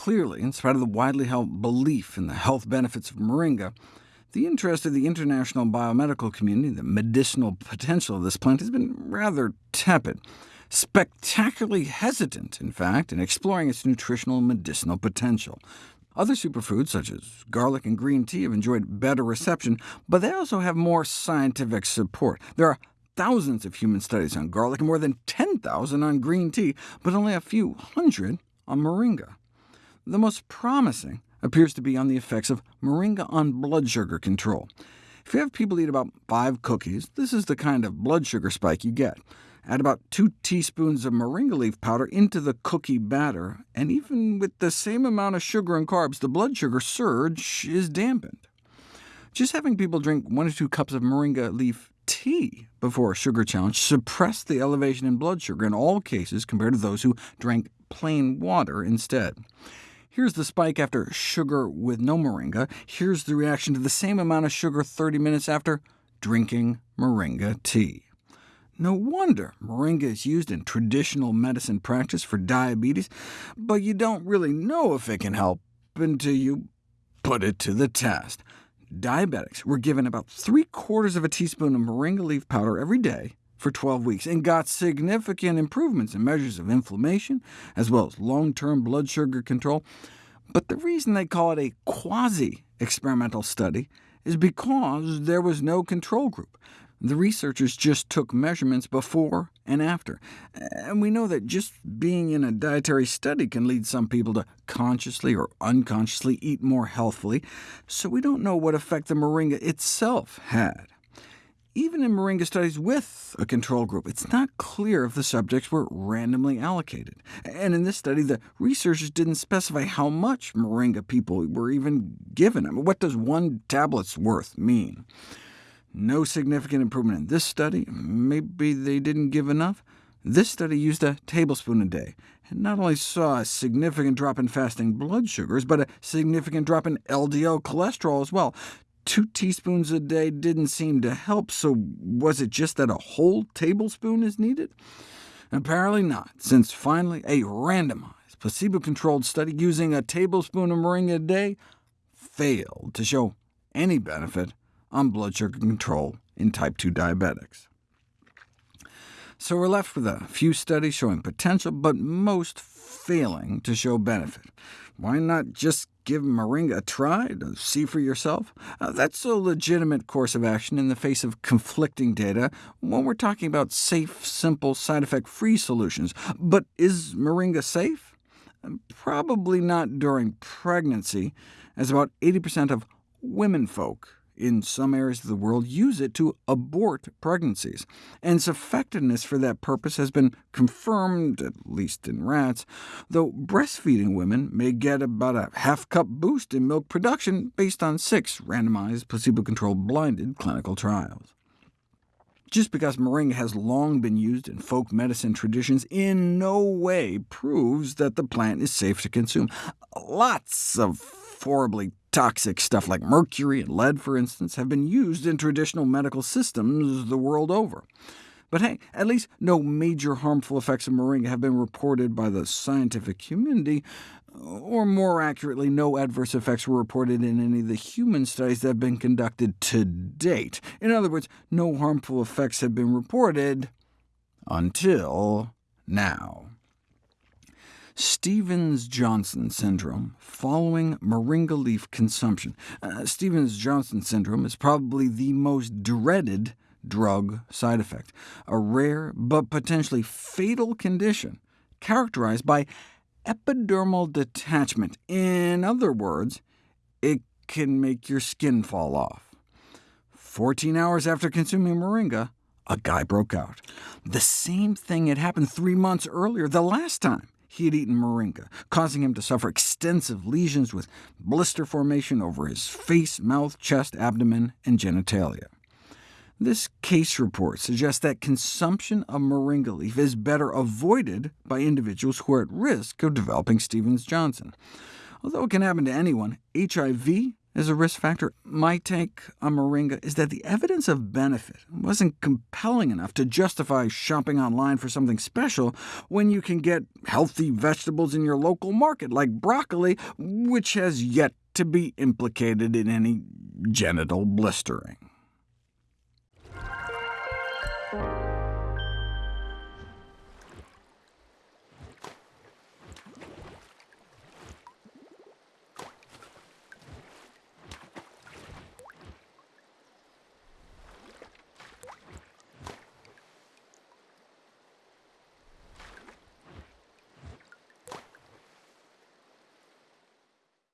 Clearly, in spite of the widely held belief in the health benefits of moringa, the interest of the international biomedical community in the medicinal potential of this plant has been rather tepid, spectacularly hesitant, in fact, in exploring its nutritional and medicinal potential. Other superfoods, such as garlic and green tea, have enjoyed better reception, but they also have more scientific support. There are thousands of human studies on garlic and more than 10,000 on green tea, but only a few hundred on moringa. The most promising appears to be on the effects of moringa on blood sugar control. If you have people eat about five cookies, this is the kind of blood sugar spike you get. Add about 2 teaspoons of moringa leaf powder into the cookie batter, and even with the same amount of sugar and carbs, the blood sugar surge is dampened. Just having people drink 1 or 2 cups of moringa leaf tea before a sugar challenge suppressed the elevation in blood sugar in all cases compared to those who drank plain water instead. Here's the spike after sugar with no moringa. Here's the reaction to the same amount of sugar 30 minutes after drinking moringa tea. No wonder moringa is used in traditional medicine practice for diabetes, but you don't really know if it can help until you put it to the test. Diabetics were given about three-quarters of a teaspoon of moringa leaf powder every day for 12 weeks, and got significant improvements in measures of inflammation, as well as long-term blood sugar control. But the reason they call it a quasi-experimental study is because there was no control group. The researchers just took measurements before and after, and we know that just being in a dietary study can lead some people to consciously or unconsciously eat more healthfully, so we don't know what effect the moringa itself had. Even in moringa studies with a control group, it's not clear if the subjects were randomly allocated. And in this study, the researchers didn't specify how much moringa people were even given. I mean, what does one tablet's worth mean? No significant improvement in this study. Maybe they didn't give enough. This study used a tablespoon a day, and not only saw a significant drop in fasting blood sugars, but a significant drop in LDL cholesterol as well, two teaspoons a day didn't seem to help, so was it just that a whole tablespoon is needed? Apparently not, since finally a randomized, placebo-controlled study using a tablespoon of moringa a day failed to show any benefit on blood sugar control in type 2 diabetics. So we're left with a few studies showing potential, but most failing to show benefit. Why not just give moringa a try to see for yourself? Uh, that's a legitimate course of action in the face of conflicting data when we're talking about safe, simple, side effect-free solutions. But is moringa safe? Probably not during pregnancy, as about 80% of women folk in some areas of the world use it to abort pregnancies, and its effectiveness for that purpose has been confirmed, at least in rats, though breastfeeding women may get about a half-cup boost in milk production based on six randomized, placebo-controlled, blinded clinical trials. Just because moringa has long been used in folk medicine traditions in no way proves that the plant is safe to consume. Lots of horribly toxic stuff like mercury and lead, for instance, have been used in traditional medical systems the world over. But hey, at least no major harmful effects of moringa have been reported by the scientific community, or more accurately, no adverse effects were reported in any of the human studies that have been conducted to date. In other words, no harmful effects have been reported until now. Stevens-Johnson syndrome following moringa leaf consumption. Uh, Stevens-Johnson syndrome is probably the most dreaded drug side effect, a rare but potentially fatal condition characterized by epidermal detachment. In other words, it can make your skin fall off. 14 hours after consuming moringa, a guy broke out. The same thing had happened three months earlier, the last time he had eaten moringa, causing him to suffer extensive lesions with blister formation over his face, mouth, chest, abdomen, and genitalia. This case report suggests that consumption of moringa leaf is better avoided by individuals who are at risk of developing Stevens-Johnson. Although it can happen to anyone, HIV as a risk factor. My take on moringa is that the evidence of benefit wasn't compelling enough to justify shopping online for something special when you can get healthy vegetables in your local market, like broccoli, which has yet to be implicated in any genital blistering.